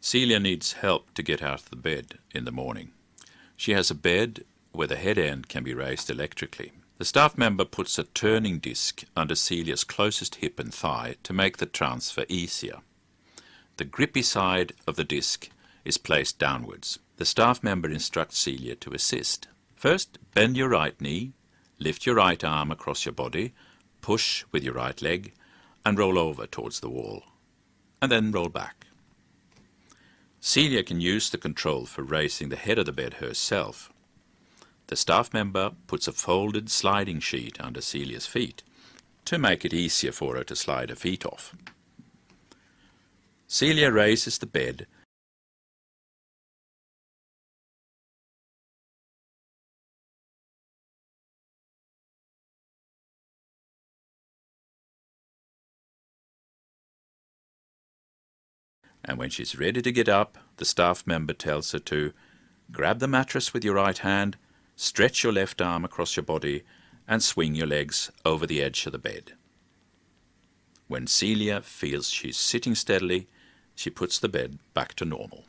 Celia needs help to get out of the bed in the morning. She has a bed where the head end can be raised electrically. The staff member puts a turning disc under Celia's closest hip and thigh to make the transfer easier. The grippy side of the disc is placed downwards. The staff member instructs Celia to assist. First, bend your right knee, lift your right arm across your body, push with your right leg, and roll over towards the wall, and then roll back. Celia can use the control for raising the head of the bed herself. The staff member puts a folded sliding sheet under Celia's feet to make it easier for her to slide her feet off. Celia raises the bed and when she's ready to get up, the staff member tells her to grab the mattress with your right hand, stretch your left arm across your body, and swing your legs over the edge of the bed. When Celia feels she's sitting steadily, she puts the bed back to normal.